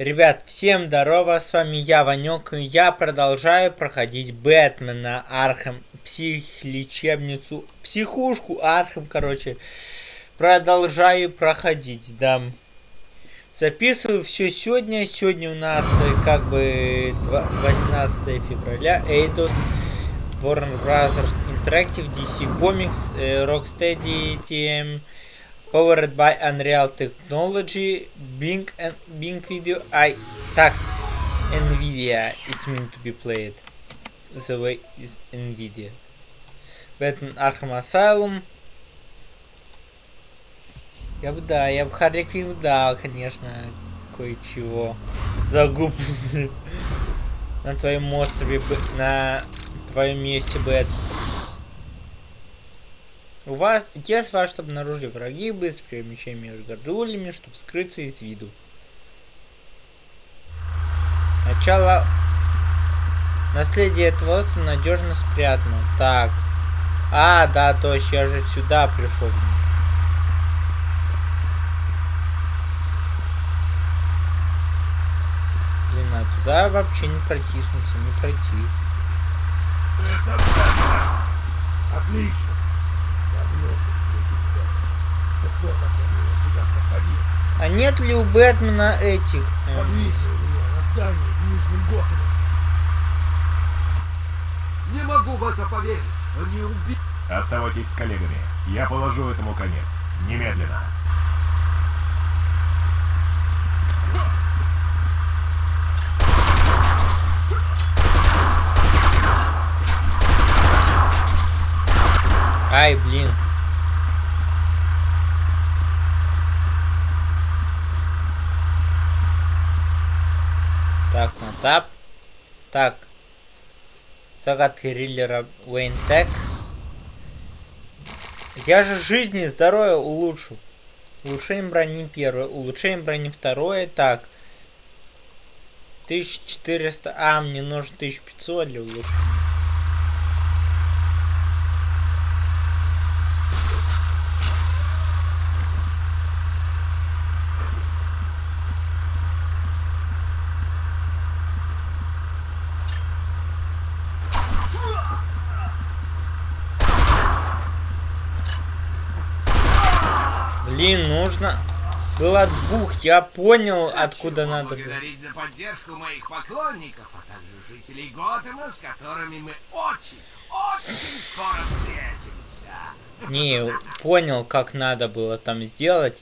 Ребят, всем здорово, с вами я, Ванек, и я продолжаю проходить Бэтмена, Архем, психлечебницу, психушку, Архем, короче. Продолжаю проходить, да. Записываю все сегодня, сегодня у нас э, как бы 18 февраля, Эйдос, Warner Brothers Interactive, DC Comics, э, Rocksteady, TM, Powered by Unreal Technology, Bing and Bing Video. I так Nvidia it's meant to be played. The way is Nvidia. Batman Arkham Asylum. Я бы да, я бы Харли Квин дал, конечно, кое-чего. Загуб на твоем острове, на твоем месте, Бэт. У вас тес ваш, обнаружили враги, быстро перемещение между гордулями, чтобы скрыться из виду. Начало... Наследие отца надежно спрятано. Так. А, да, точно, я же сюда пришел. Блин, а туда вообще не протиснуться, не пройти. Отлично. А нет ли у Бэтмена этих? Повесил меня на здании в Нижнем Готэме. Не могу в это поверить. Они убили... Оставайтесь с коллегами. Я положу этому конец. Немедленно. Ай, блин. Так, на тап. Так. Загадки риллера Уэйн Тек. Я же жизни и здоровье улучшу. Улучшение брони первое, улучшение брони второе. Так. 1400. А, мне нужно 1500 для улучшения. Блин, нужно было двух. Я понял, откуда Хочу надо было. поблагодарить за поддержку моих поклонников, а также жителей Готэма, с которыми мы очень, очень скоро встретимся. Не, понял, как надо было там сделать.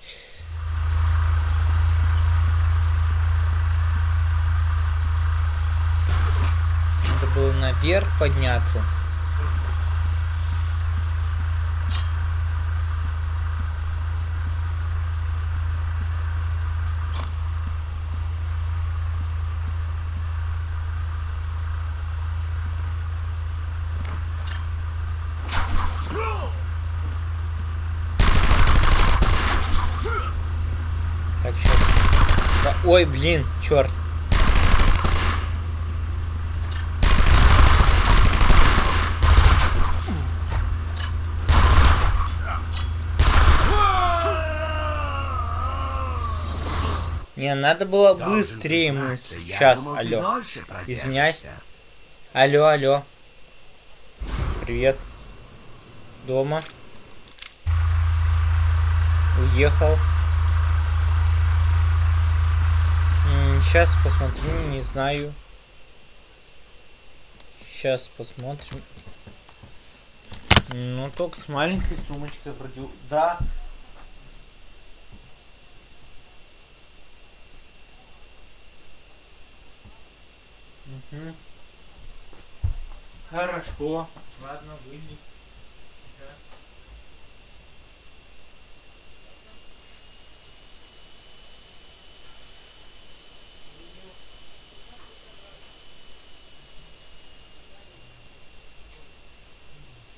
Надо было наверх подняться. Так, сейчас. Ой, блин, черт. Не, надо было быстрее мы. Сейчас, алло. Извиняюсь. Алло, алло. Привет. Дома. Уехал. Сейчас посмотрю, не знаю. Сейчас посмотрим. Ну, только с маленькой сумочкой вроде. Да. Мгм. Хорошо. Ладно, выйди. Сейчас.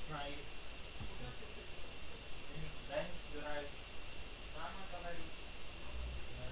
Знаю. Да, не собираюсь. Мама говорит. Да.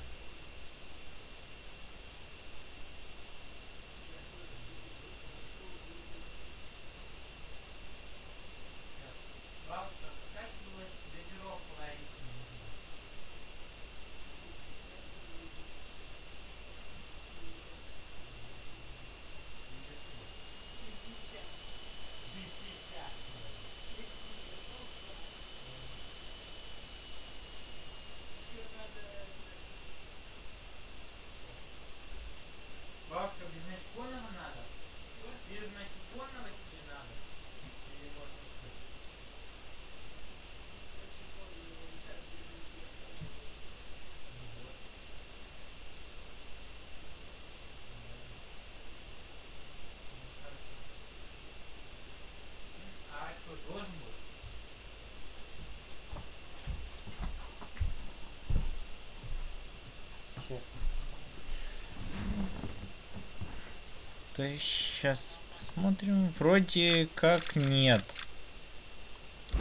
То есть сейчас посмотрим. Вроде как нет.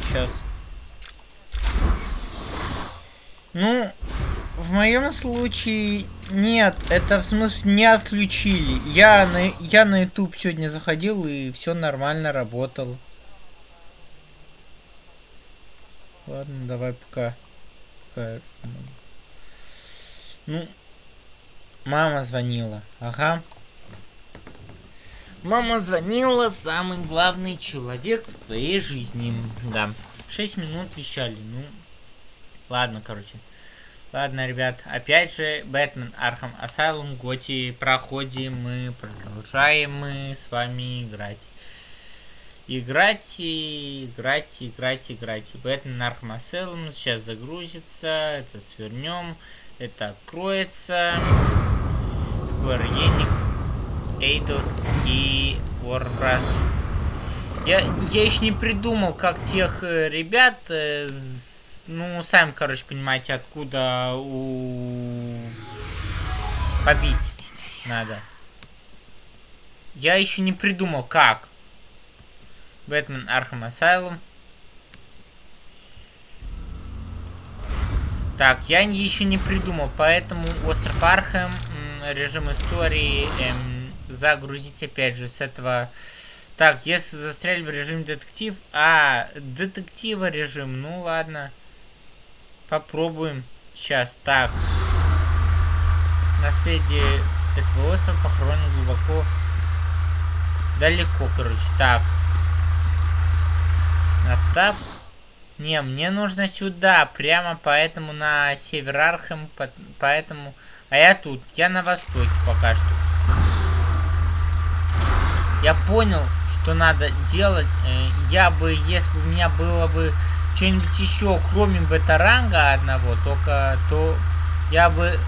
Сейчас. Ну, в моем случае нет, это в смысле не отключили. Я на, я на YouTube сегодня заходил и все нормально работало. Ладно, давай пока. пока. Ну, мама звонила. Ага. Мама звонила, самый главный человек в твоей жизни. Да. Шесть минут вещали. Ну, ладно, короче. Ладно, ребят, опять же, Batman Arkham Asylum GOTY проходим, мы продолжаем мы с вами играть. Играть, играть, играть, играть. Batman Arkham Asylum сейчас загрузится, это свернем, это откроется. Square Enix, Eidos и Warcraft. Я, я еще не придумал, как тех э, ребят э, ну, сами, короче, понимаете, откуда у... побить надо. Я еще не придумал, как. Batman Arkham Asylum. Так, я еще не придумал, поэтому Остров Архам, режим истории, эм, загрузить опять же с этого... Так, если застряли в режим детектив... А, детектива режим, ну ладно. Попробуем. Сейчас, так. Наследие этого острова похоронено глубоко. Далеко, короче. Так. На тап. Не, мне нужно сюда. Прямо поэтому на север Архем. Поэтому... А я тут. Я на востоке пока что. Я понял, что надо делать. Э, я бы, если бы у меня было бы что-нибудь еще, кроме бета-ранга одного, только то я бы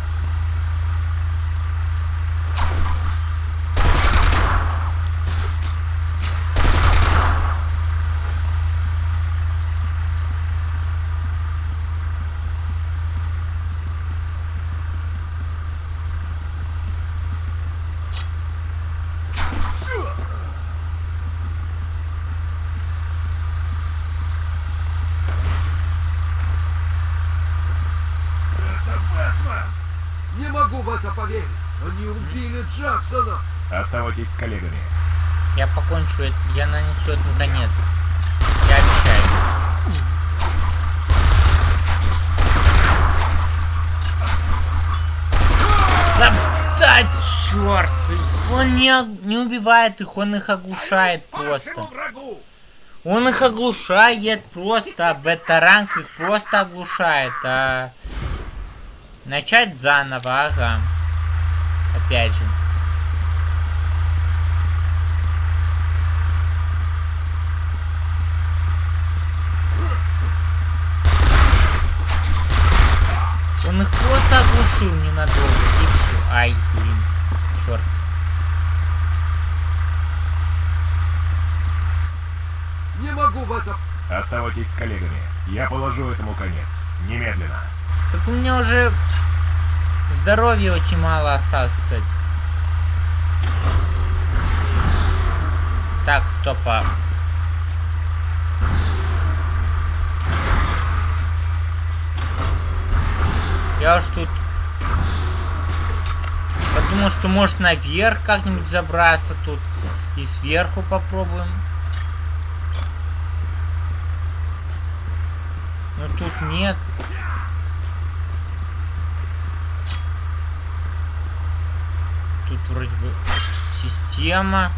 Оставайтесь с коллегами. Я покончу это, я нанесу этому конец. Я обещаю. Да, да черт! Он не, не убивает их, он их оглушает просто. Он их оглушает просто, а бета-ранг их просто оглушает, а... Начать заново, ага. Опять же. Он их оглушил ненадолго. И все. Ай, блин. Черт. Не могу в это... Оставайтесь с коллегами. Я положу этому конец. Немедленно. Так у меня уже здоровья очень мало осталось, кстати. Так, стопа. Я уж тут подумал, что может наверх как-нибудь забраться тут. И сверху попробуем. Но тут нет. Тут вроде бы система.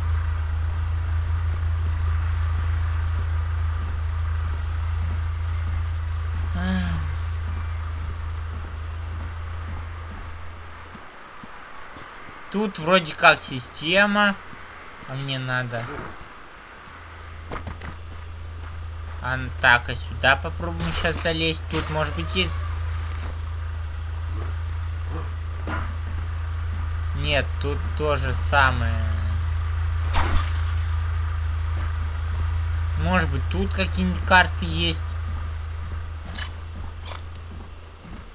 Тут вроде как система. А мне надо... А, так, а сюда попробуем сейчас залезть. Тут, может быть, есть... Нет, тут тоже самое. Может быть, тут какие-нибудь карты есть.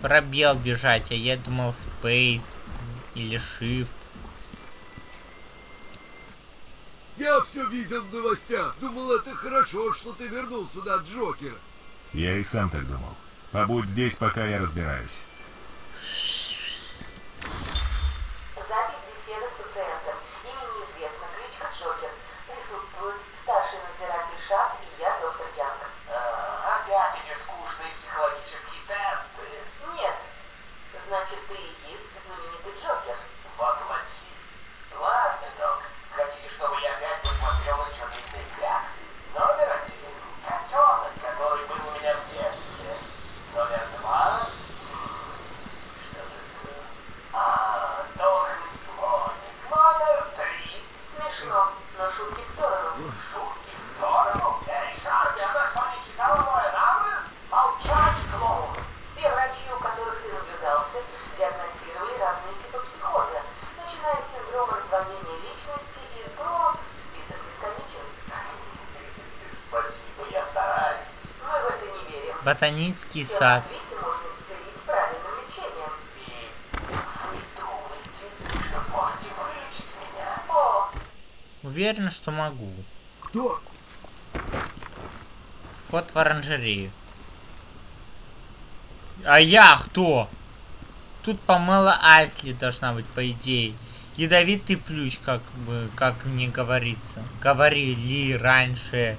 пробел бежать, а я думал Space или Shift. Все видел в новостях. Думал, это хорошо, что ты вернул сюда Джокера. Я и сам так думал. Побудь здесь, пока я разбираюсь. Запись беседы с пациентом. Имя неизвестно, кличка Джокер. Присутствуют старший надзиратель ШАП и я, доктор Янг. Опять эти скучные психологические тесты. Нет. Значит, ты и есть знаменитый Джокер. Воплоти. Ладно, док. Хотите, чтобы я опять посмотрел на черные кляксы? Номер один. Котенок, который был у меня в детстве. Номер два. м, Что же это? А, дохлый слоник. Номер три. Смешно, но шутки в сторону. Шутки в сторону. Эй, Шарпи, она что, не читала мой анализ? Молчать, клоун. Все врачи, у которых ты наблюдался, диагностировали разные типы психоза, начиная с синдрома раздвоения личности и до... Список бесконечен. Спасибо, я стараюсь. Мы в это не верим. Ботанический Все на сад. свете можно исцелить правильным лечением. И вы думаете, что сможете вылечить меня? О, Уверен, что могу. Кто? Вход в оранжерею. А я кто? Тут помыла Айсли должна быть, по идее. Ядовитый плющ, как бы, как мне говорится. Говорили раньше.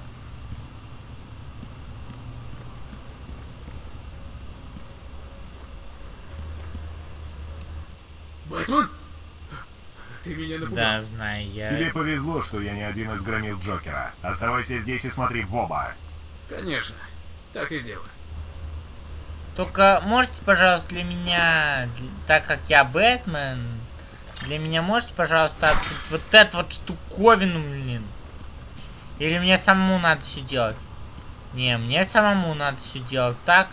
Бэтмен? Ты меня напугал. Да, знаю я. Тебе повезло, что я не один из громил Джокера. Оставайся здесь и смотри в оба. Конечно. Так и сделаю. Только можете, пожалуйста, для меня, так как я Бэтмен, для меня можете, пожалуйста, открыть вот эту вот штуковину, блин? Или мне самому надо все делать? Не, мне самому надо все делать. Так.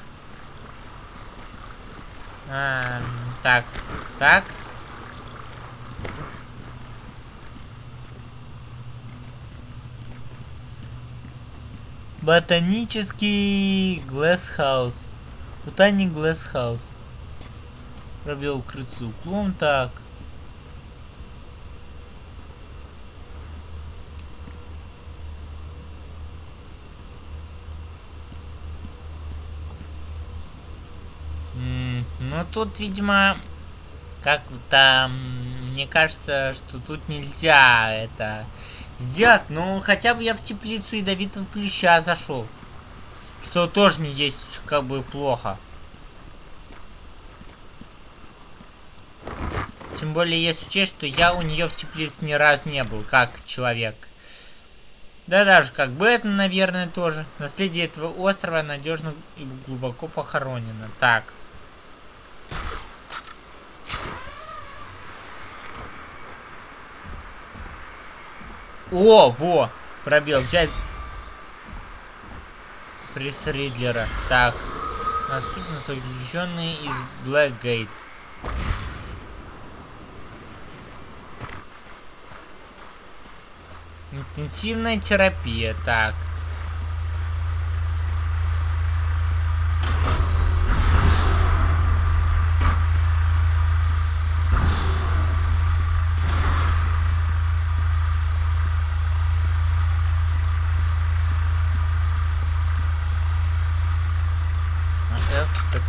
А, так, так. Ботанический Глэсхаус. Ботаник Глэсхаус. Пробел укрыться углом, так. М, Ну тут, видимо, как-то, мне кажется, что тут нельзя это сделать. Ну, хотя бы я в теплицу ядовитого плюща зашел. Что тоже не есть как бы плохо. Тем более, если учесть, что я у нее в теплице ни разу не был, как человек. Да даже как Бэтмен, наверное, тоже. Наследие этого острова надежно и глубоко похоронено. Так. О, во! Пробел. Взять Пресс Ридлера. Так. Наступно заключенный из Блэкгейт. Интенсивная терапия. Так.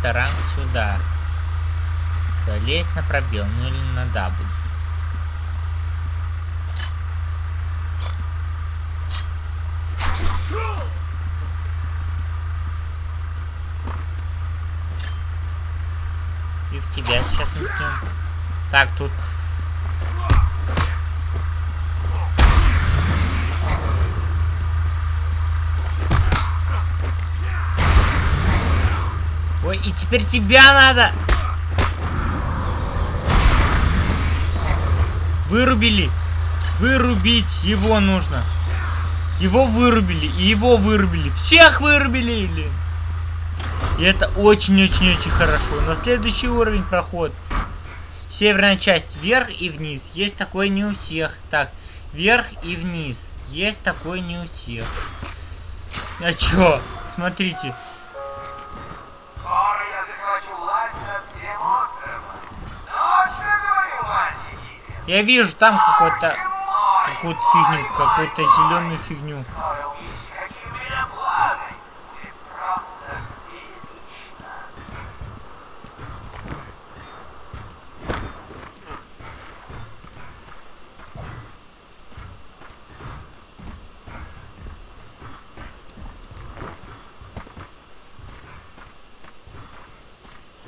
F, Катаран сюда. Залезть на пробел, ну или на W. И в тебя сейчас метнем. Так, тут... Ой, и теперь тебя надо! Вырубили! Вырубить его нужно! Его вырубили, и его вырубили. Всех вырубили! блин. И это очень-очень-очень хорошо. На следующий уровень проход. Северная часть вверх и вниз. Есть такое не у всех. Так, вверх и вниз. Есть такое не у всех. А чё? Смотрите. Я вижу там какой-то какую-то фигню, какую-то зеленую фигню.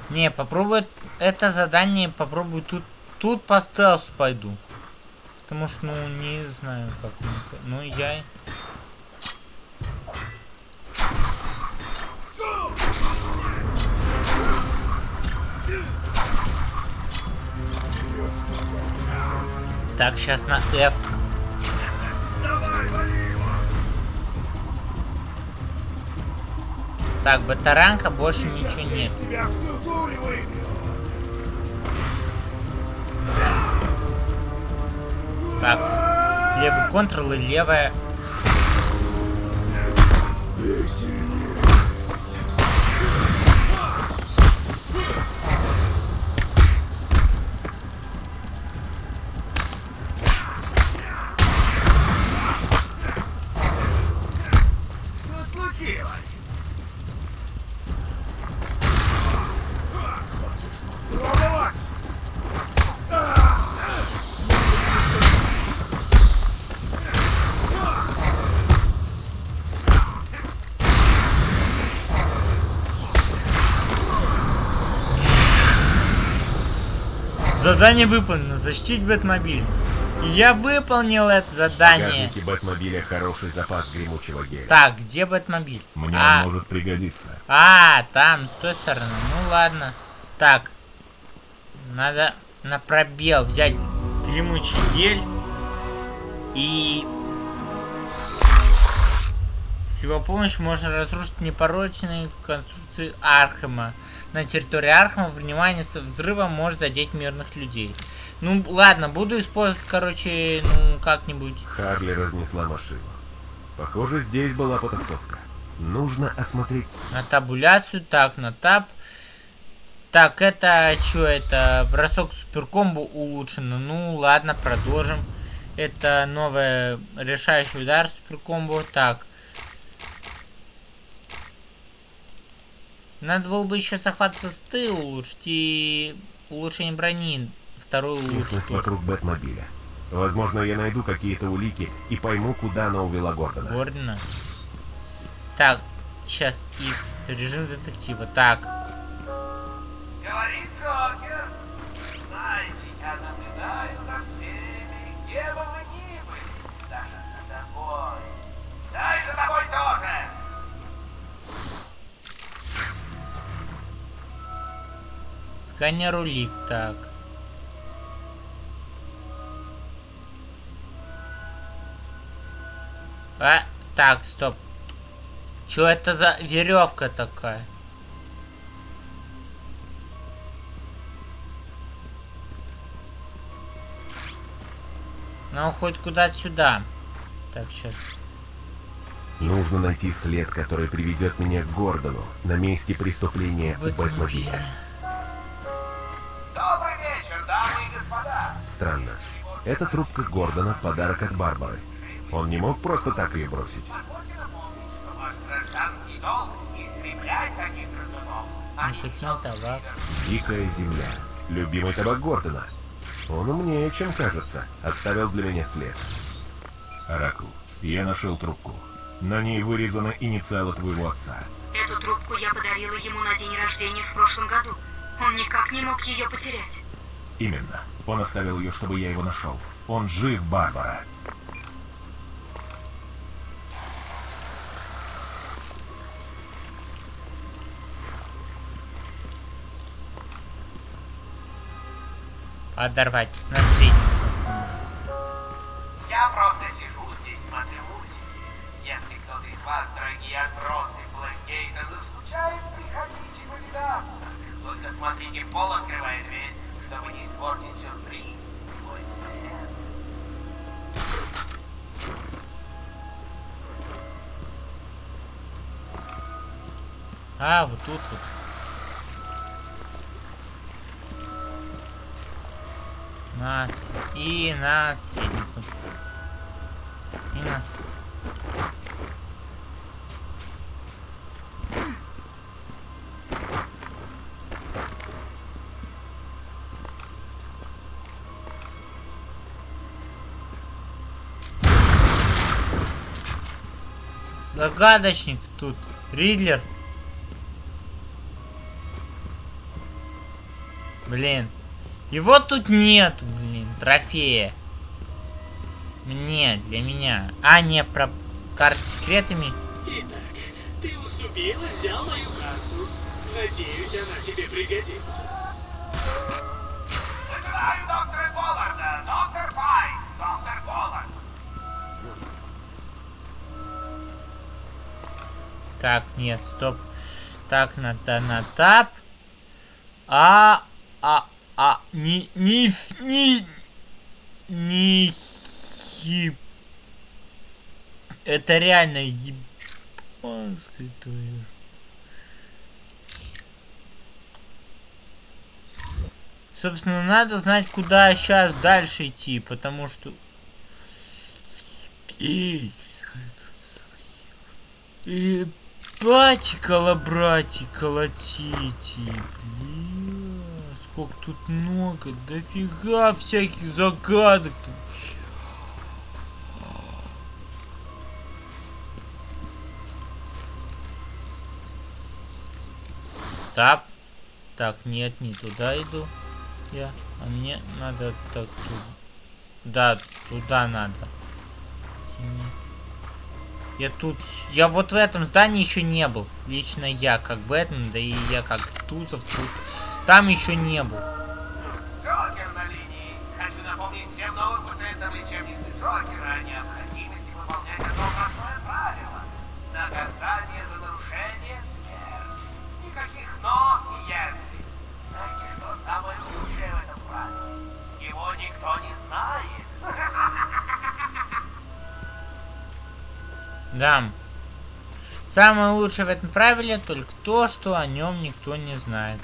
Не, попробую это задание, попробую тут, тут по стелсу пойду. Потому что, ну, не знаю, как. Ну, я... Так, сейчас на F. Так, батаранка, больше ничего нет. Так, левый контрол и левая. Задание выполнено. Защитить Бэтмобиль. Я выполнил это В задание. багажнике Бэтмобиля хороший запас гремучего геля. Так, где Бэтмобиль? Мне а, он может пригодиться. а, там, с той стороны. Ну ладно. Так. Надо на пробел взять гремучий гель. И... С его помощью можно разрушить непорочные конструкции Архема. На территории Архема внимание со взрывом может задеть мирных людей. Ну ладно, буду использовать, короче, ну как-нибудь. Харли разнесла машину. Похоже, здесь была потасовка. Нужно осмотреть... На табуляцию, так, на таб. Так, это что это? Бросок суперкомбо улучшено. Ну, ладно, продолжим. Это новый решающий удар суперкомбо. Так. Надо было бы еще захват состы улучшить и улучшение брони. Вторую Местность улучшить. вокруг Бэтмобиля. Возможно, я найду какие-то улики и пойму, куда она увела Гордона. Гордона. Так, сейчас X. Режим детектива. Так. Говорит Джокер. Сканер улик, так. А, так, стоп. Что это за веревка такая? Ну, хоть куда-то сюда. Так, сейчас. Нужно найти след, который приведет меня к Гордону на месте преступления у Бэтмобиля. Странно. Эта трубка Гордона — подарок от Барбары. Он не мог просто так ее бросить. Не табак. Дикая земля. Любимый табак Гордона. Он умнее, чем кажется. Оставил для меня след. Оракул, я нашел трубку. На ней вырезаны инициалы твоего отца. Эту трубку я подарила ему на день рождения в прошлом году. Он никак не мог ее потерять. Именно. Он оставил ее, чтобы я его нашел. Он жив, Барбара. Подорвать на средний. Я просто сижу здесь, смотрю мультики. Если кто-то из вас, дорогие отбросы Блэкгейта, заскучает, приходите повидаться. Только смотрите, пол открывая дверь, А, вот тут вот. Нас. И нас. И нас. Загадочник тут. Ридлер. Блин. Его тут нету, блин, трофея. Мне, для меня. А, не, про карты с секретами. Итак, ты уступил и взял мою карту. Надеюсь, она тебе пригодится. Вызываю доктора Так, нет, стоп. Так, надо на тап. А, а, а, не, не, не, не, хип. Это реально ебанская твою. Собственно, надо знать, куда сейчас дальше идти, потому что... И... Батикала, братья, колотите. Бля, сколько тут много. Дофига всяких загадок. тут. Тап. Так, нет, не туда иду. Я. А мне надо так тут. Да, туда надо. Тяни. Я тут... Я вот в этом здании еще не был. Лично я, как Бэтмен, да и я как Тузов тут. Там еще не был. Да. Самое лучшее в этом правиле только то, что о нем никто не знает.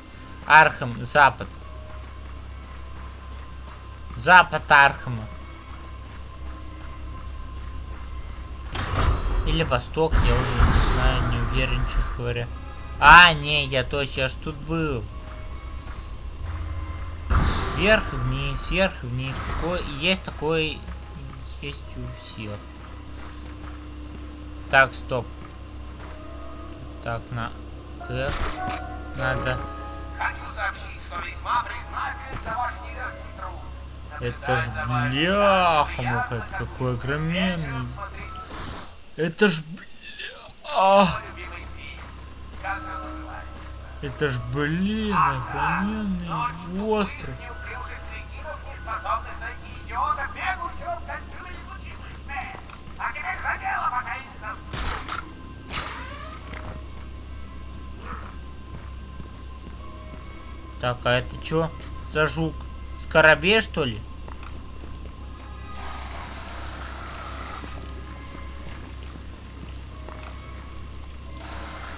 Архам, Запад. Запад Архама. Или Восток, я уже не знаю, не уверен, честно говоря. А, не, я точно, я ж тут был. Вверх и вниз, вверх и вниз. Такое, есть такое, есть у всех. Так, стоп. Так, на F надо. Хочу сообщить, что весьма признателен за ваш нелегкий труд. Это ж бляха, как какой огроменный. Это ж бля... а, мой любимый фильм. Как же он называется? это ж блин, огроменный остров. Так, а это чё за жук? Скоробей, что ли?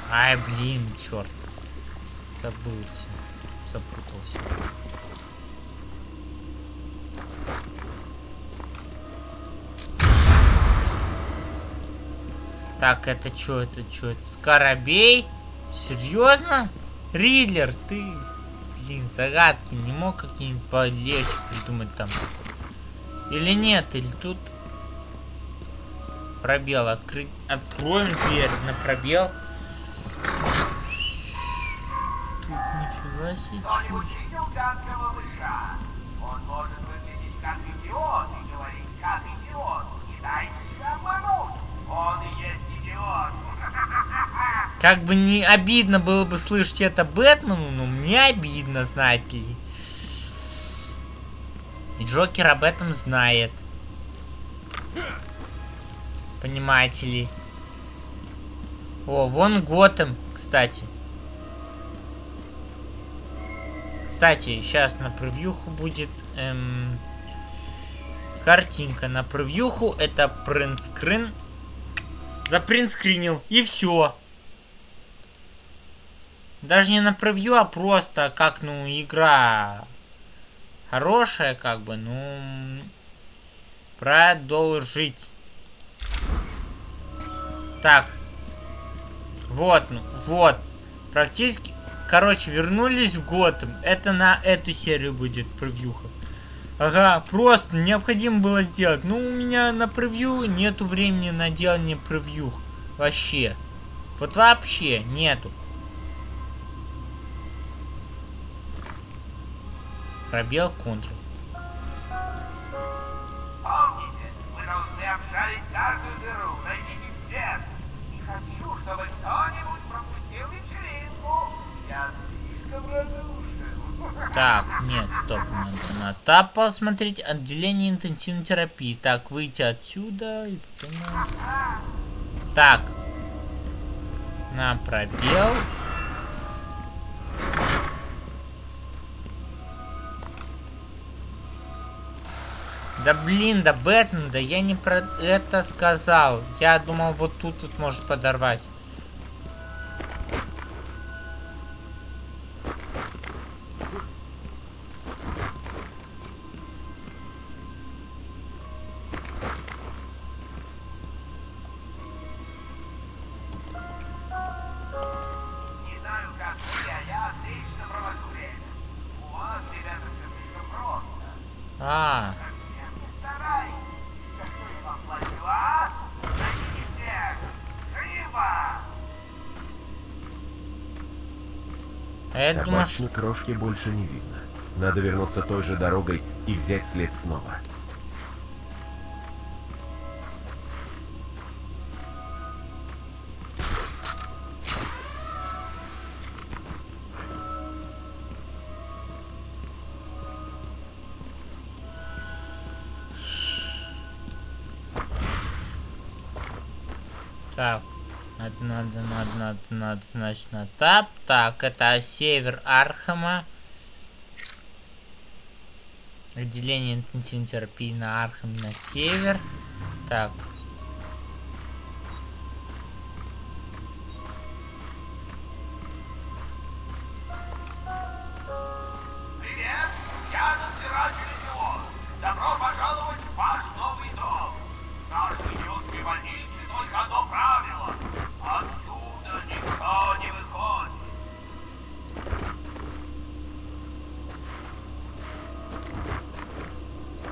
Ай, блин, черт. Забылся. Запутался. Так, это что, это что? Это Скоробей? Серьезно? Ридлер, ты... Блин, загадки не мог какие-нибудь полегче придумать там? Или нет? Или тут... Пробел открыть. Откроем дверь на пробел. Тут нифига себе. Как. Как бы не обидно было бы слышать это Бэтмену, но мне обидно, знаете ли. И Джокер об этом знает. Понимаете ли. О, вон Готэм, кстати. Кстати, сейчас на превьюху будет эм, картинка. На превьюху это принтскрин. Запринтскринил. И все. Даже не на превью, а просто как, ну, игра хорошая, как бы, ну... Продолжить. Так. Вот, ну, вот. Практически... Короче, вернулись в Готэм. Это на эту серию будет превьюха. Ага, просто необходимо было сделать. Ну, у меня на превью нету времени на делание превью. Вообще. Вот вообще нету. Пробел контр. Помните, вы должны обшарить каждую дыру, найдите всех. Не хочу, чтобы кто-нибудь пропустил вечеринку. Я слишком радушен. Так, нет, стоп, надо на тап посмотреть. Отделение интенсивной терапии. Так, выйти отсюда и потом... Так. На пробел. Да блин, да Бэтмен, да я не про это сказал. Я думал, вот тут вот может подорвать. А я думал, что... Крошки больше не видно. Надо вернуться той же дорогой и взять след снова. Значит, на тап. Так, это север Архама. Отделение интенсивной терапии на Архам на север. Так.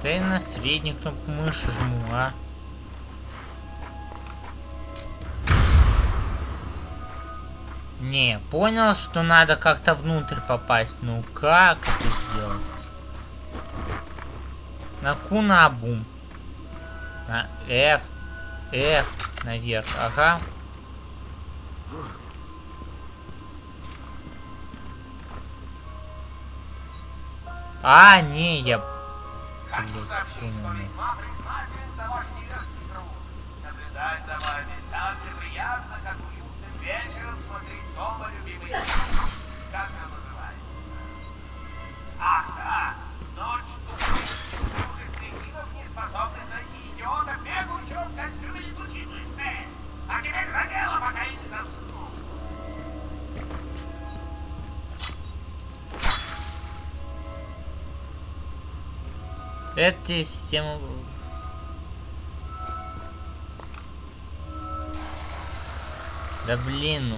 Да я на среднюю кнопку мыши жму, а. Не, понял, что надо как-то внутрь попасть. Ну как это сделать? На Кунабум. На F. F. Наверх. Ага. А, не, я... Наблюдать за вами так же приятно, как уютным вечером смотреть дома любимый Эта система... Да блин, ну...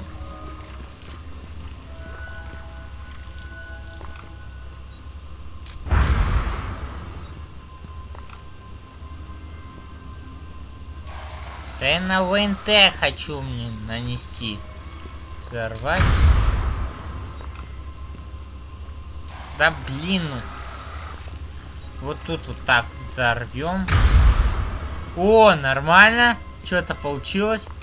Да я на ВНТ хочу мне нанести. Взорвать. Да блин, ну... Вот тут вот так взорвем. О, нормально. Что-то получилось.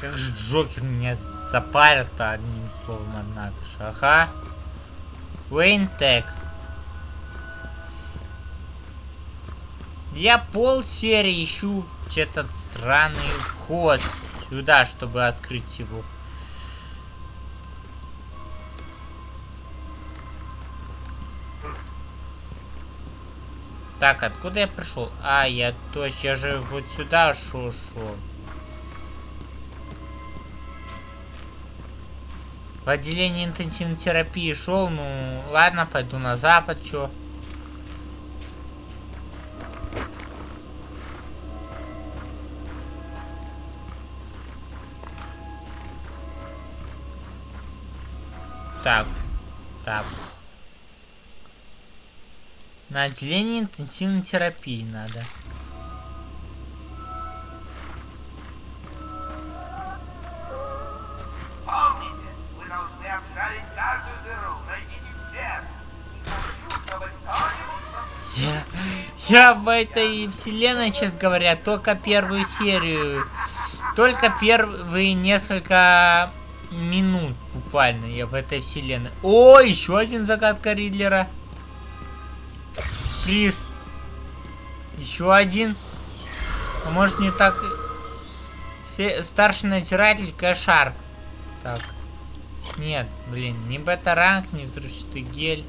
Как же Джокер меня запарил-то одним такого Монагоша? Ага. Вейнтек. Я пол серии ищу этот сраный вход сюда, чтобы открыть его. Так, откуда я пришел? А, я точно, я же вот сюда шел. шел. В отделении интенсивной терапии шел, ну ладно, пойду на запад, чё. Так, так. На отделение интенсивной терапии надо. Я, в этой вселенной, честно говоря, только первую серию. Только первые несколько минут буквально я в этой вселенной. О, еще один загадка Ридлера. Приз. Еще один. А может не так... Старший надзиратель Кошар. Так. Нет, блин, не бета-ранг, не взрывчатый гель.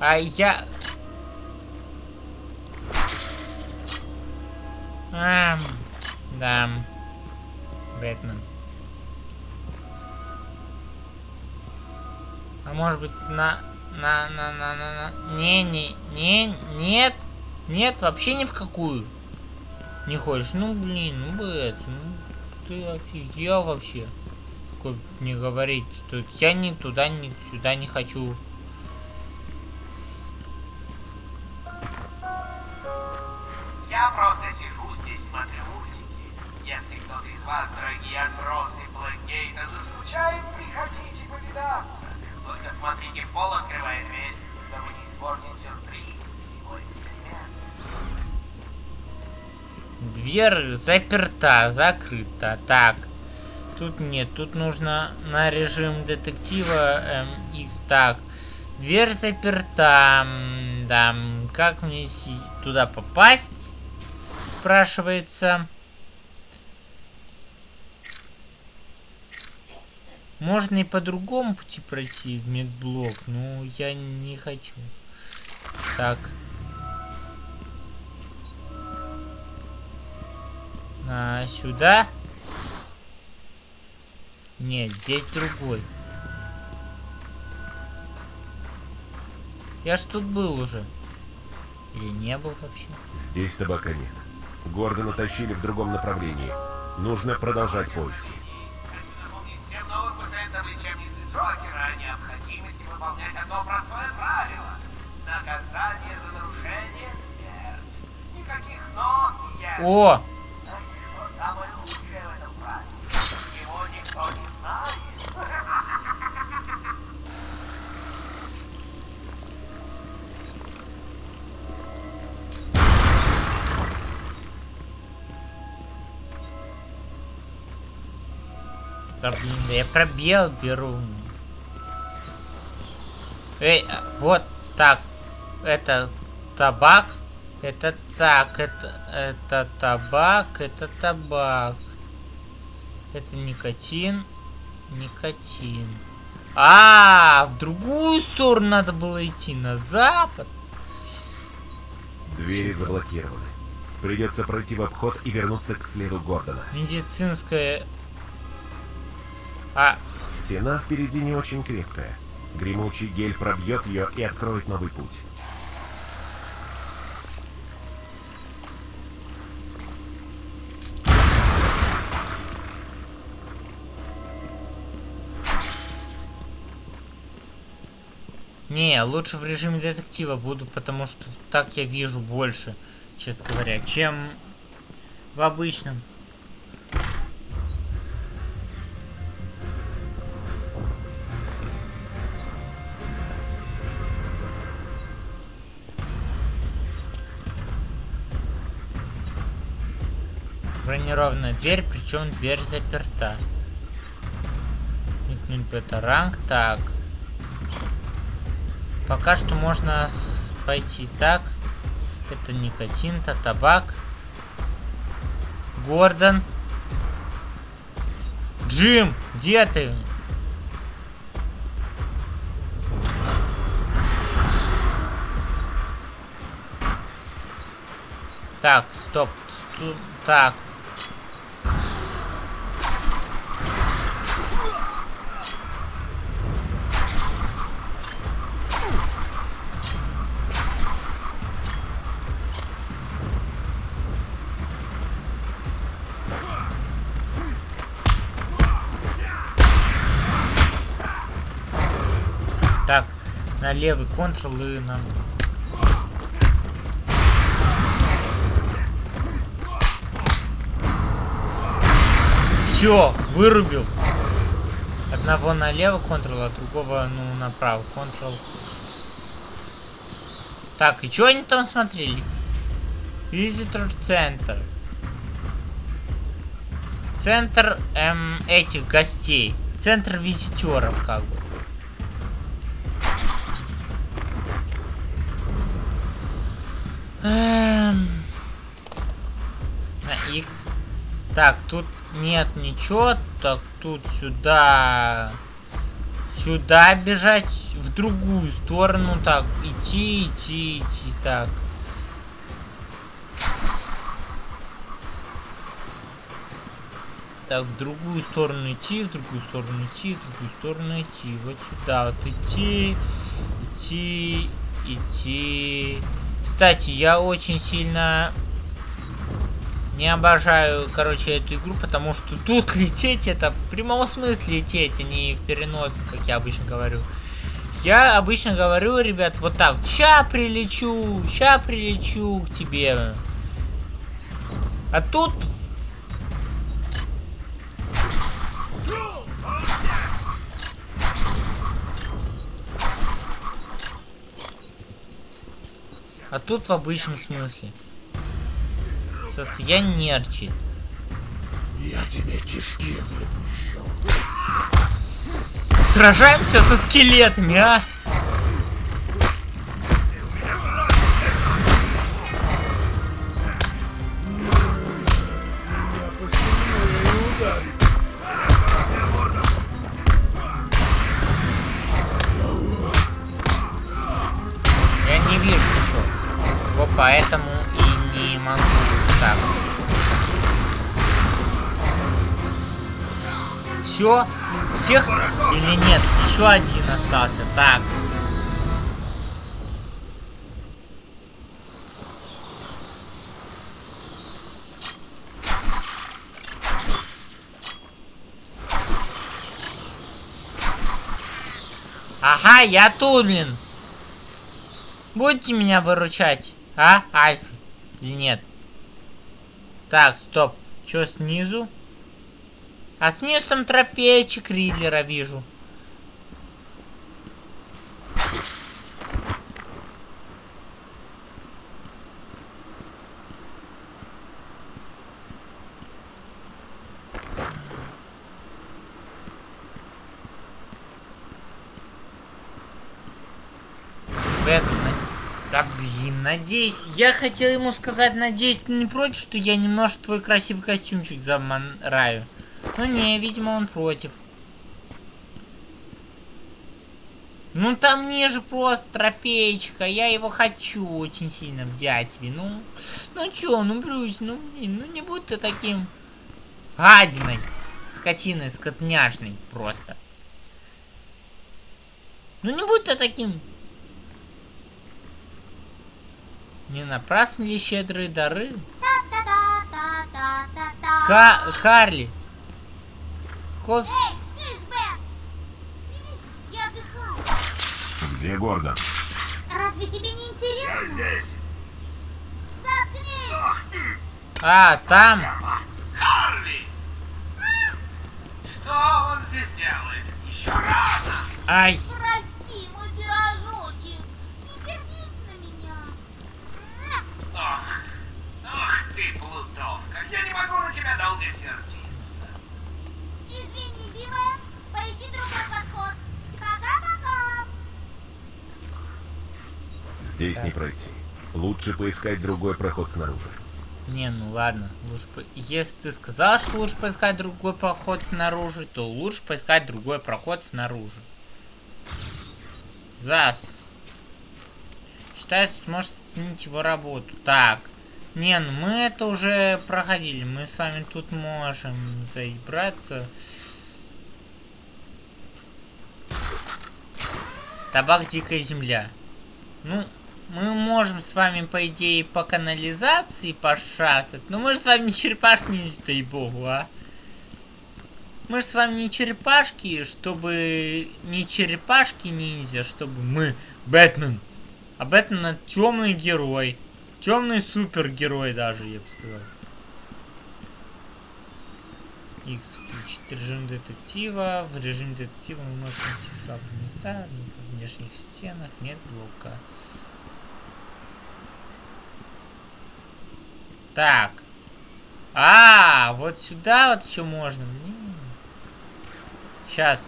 А я... А, да. Бэтмен. А может быть на... На, на, на, на, на... Не, не, не, нет. Нет, вообще ни в какую. Не хочешь? Ну, блин, ну, Бэт, ну, ты офигел вообще. Такой не говорить, что я ни туда, ни сюда не хочу. Я просто вас, дорогие отбросы Блэкгейта, заскучает, приходите повидаться. Только смотрите, пол открывая дверь, чтобы не испортить сюрприз мой эксперимент. Дверь заперта, закрыта. Так. Тут нет, тут нужно на режим детектива MX. Так. Дверь заперта. Да, как мне туда попасть? Спрашивается. Можно и по другому пути пройти в медблок, но я не хочу. Так. А, сюда? Нет, здесь другой. Я ж тут был уже. Или не был вообще? Здесь табака нет. Гордона тащили в другом направлении. Нужно продолжать поиски. Джокера о необходимости выполнять одно простое правило. Наказание за нарушение – смерть. Никаких «но» и «я». О! Знаете, что самое Эй, вот так. Это табак. Это так, это, это табак, это табак. Это никотин, никотин. А, в другую сторону надо было идти, на запад. Двери заблокированы. Придется пройти в обход и вернуться к следу Гордона. Медицинская... А, Стена впереди не очень крепкая. Гремучий гель пробьет ее и откроет новый путь. Не, лучше в режиме детектива буду, потому что так я вижу больше, честно говоря, чем в обычном. Бронированная дверь, причем дверь заперта. Метнуть бета-ранг, так. Пока что можно пойти так. Это никотин, то табак. Гордон. Джим, где ты? Так, стоп. Так, левый контрол и нам Все, вырубил. Одного налево контрол, а другого, ну, направо контрол. Так, и что они там смотрели? Visitor Center. Центр эм, этих гостей. Центр визитеров, как бы. Эм. На X. Так, тут нет ничего. Так, тут сюда. Сюда бежать. В другую сторону. Так, идти, идти, идти. Так. Так, в другую сторону идти, в другую сторону идти, в другую сторону идти. Вот сюда вот идти, идти, идти. Кстати, я очень сильно не обожаю, короче, эту игру, потому что тут лететь это в прямом смысле лететь, а не в переноску, как я обычно говорю. Я обычно говорю, ребят, вот так. Ща прилечу, ща прилечу к тебе. А тут... А тут в обычном смысле. Состояние нерчит. Я тебе кишки выпущу. Сражаемся со скелетами, а? Все? Всех или нет? Еще один остался. Так. Ага, я тут, блин. Будете меня выручать, а, Альф? Или нет? Так, стоп. Что снизу? А снизу там трофейчик Ридлера вижу. Надеюсь, я хотел ему сказать, надеюсь, ты не против, что я немножко твой красивый костюмчик заманраю. Ну не, видимо он против. Ну там ниже просто трофейчик, а я его хочу очень сильно взять себе. Ну, ну чё, ну Брюс, ну блин, ну не будь ты таким гадиной, скотиной, скотняшной просто. Ну не будь ты таким. Не напрасно ли щедрые дары? Ка Харли. Я отдыхаю. Где Гордон? Разве тебе не интересно? здесь. Заткнись! А, там. Харли! Что он здесь делает? Еще рано! Ай. Прости, мой пирожочек. Не сердись на меня. Ох, ох ты, плутовка! Я не могу на тебя долго сердиться. Здесь не пройти. Лучше поискать другой проход снаружи. Не, ну ладно. Лучше по... Если ты сказал, что лучше поискать другой проход снаружи, то лучше поискать другой проход снаружи. ЗАС. Считается, сможет оценить его работу. Так. Не, ну мы это уже проходили. Мы с вами тут можем заебраться. Табак Дикая Земля. Ну, мы можем с вами, по идее, по канализации пошастать. Но мы же с вами не черепашки ниндзя, дай богу, а. Мы же с вами не черепашки, чтобы... Не черепашки ниндзя, чтобы мы... Бэтмен. А Бэтмен это темный герой. Темный супергерой даже, я бы сказал. X включить режим детектива. В режиме детектива мы можем найти слабые места в внешних стенах. Нет блока. Так. А, вот сюда вот еще можно. Сейчас.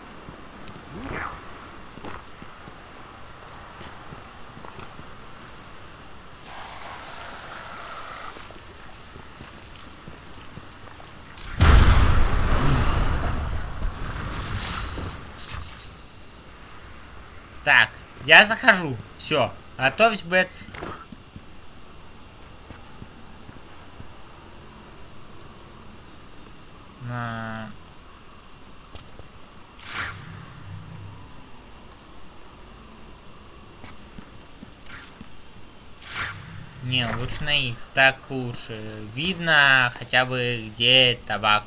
Так, я захожу. Все. Готовься, Бэтс. На... Не, лучше на X, так лучше. Видно хотя бы где табак.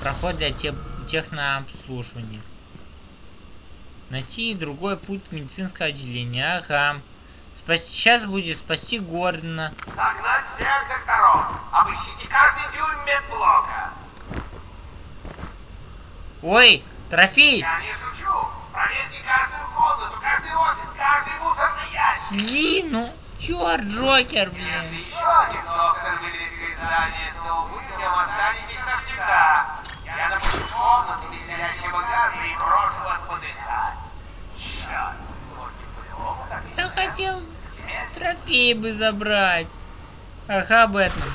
Проход для те технообслуживания. Найти другой путь медицинское отделение. Ага. Спас... Сейчас будет спасти Гордона. Согнать всех докторов. Обыщите каждый дюйм медблока. Ой, трофей! Я не шучу. Проверьте каждую комнату, каждый офис, каждый мусорный ящик. Блин, ну, черт, Джокер, Если блин. еще один доктор вылезет из здания, то вы в нем останетесь навсегда. Я напущу комнату веселящего газа и брошу вас подыхать. Черт, может быть, вы оба так Хотел трофей бы забрать. Ага, Бэтмен.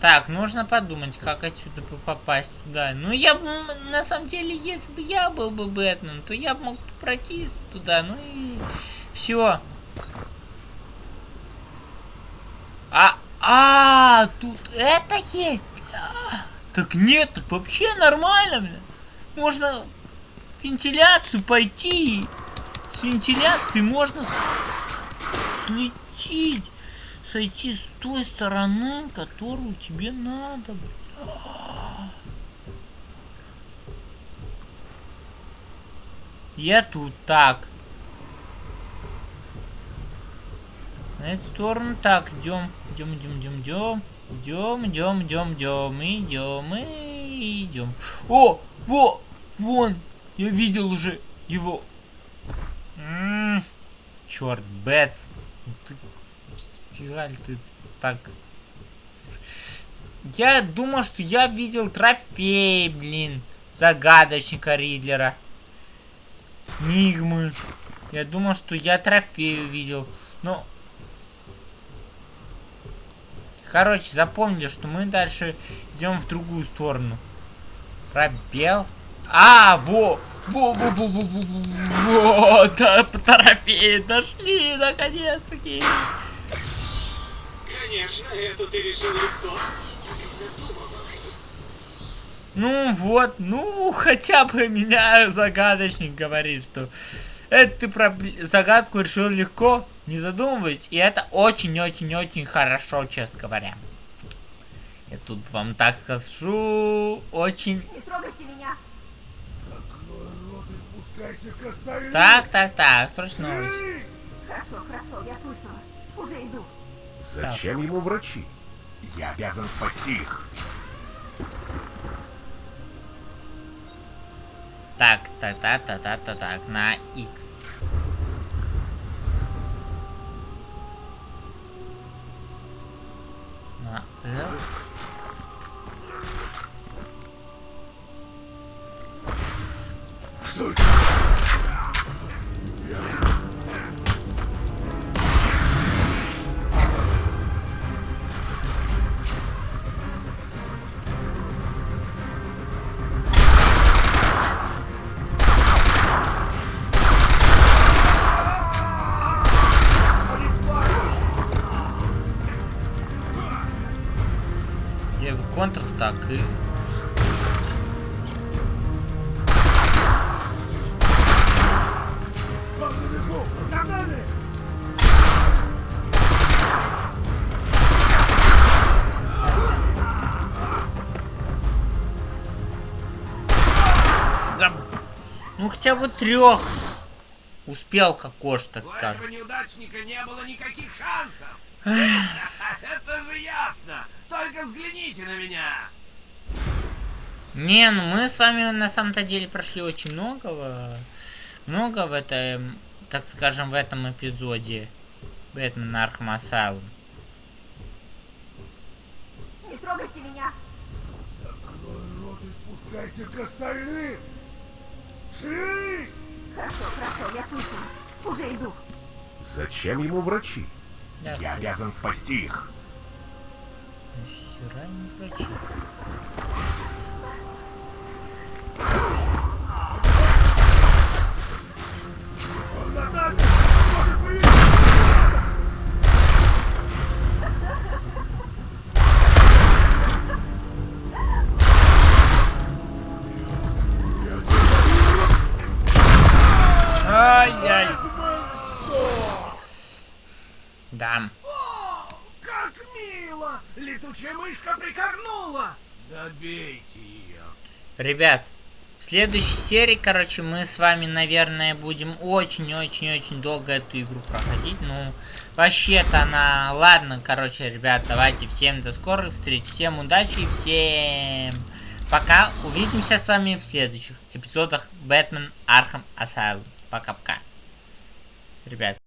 Так, нужно подумать, как отсюда попасть туда. Ну, я бы, на самом деле, если бы я был бы Бэтмен, то я бы мог пройти туда, ну и все. А, а, тут это есть? А, так нет, так вообще нормально, бля. Можно вентиляцию пойти. С вентиляцией можно слететь. Сойти с той стороны, которую тебе надо. Я тут так. На эту сторону так, идем, идем, идем, идем, идем. Идем, идем, идем, идем, идем, идем. О, во, вон, я видел уже его. Черт, Бэтс. Ну Ты, жаль, ты так... Я думал, что я видел трофей, блин, загадочника Ридлера. Нигмы. Я думал, что я трофей увидел. Но... Короче, запомнили, что мы дальше идем в другую сторону. Пробел. А, во! Во, во, во, во, во, во, во, да, трофеи дошли, наконец-таки. Конечно, это ты решил легко. Ну вот, ну хотя бы меня загадочник говорит, что это ты пробл- загадку решил легко, не задумываясь, и это очень-очень-очень хорошо, честно говоря. Я тут вам так скажу, очень... Не трогайте меня. Открой рот и спускайся к остальным. Так, так, так, срочно новость. Хорошо, хорошо, я слышала. Уже иду. Зачем ему врачи? Я обязан спасти их. Так, так, так, так, так, так, так, на X. На F. так и хотя бы трех успел кокош, так У скажем. этого неудачника не было никаких шансов. Это же ясно. Только взгляните на меня. Не, ну мы с вами на самом-то деле прошли очень многого. Много в этом, так скажем, в этом эпизоде. Batman Arkham Asylum. Не трогайте меня! Рот и спускайся к остальным! Шевелись! Хорошо, хорошо, я слышу. Уже иду. Зачем ему врачи? Да, Я обязан спасти их. Нихера не врачи. Да. О, как мило! Летучая мышка прикорнула. Добейте ее. Ребят, в следующей серии, короче, мы с вами, наверное, будем очень-очень-очень долго эту игру проходить. Ну, вообще-то она... Ладно, короче, ребят, давайте всем до скорых встреч, всем удачи и всем пока. Увидимся с вами в следующих эпизодах Batman Arkham Asylum. Пока-пока. Ребят.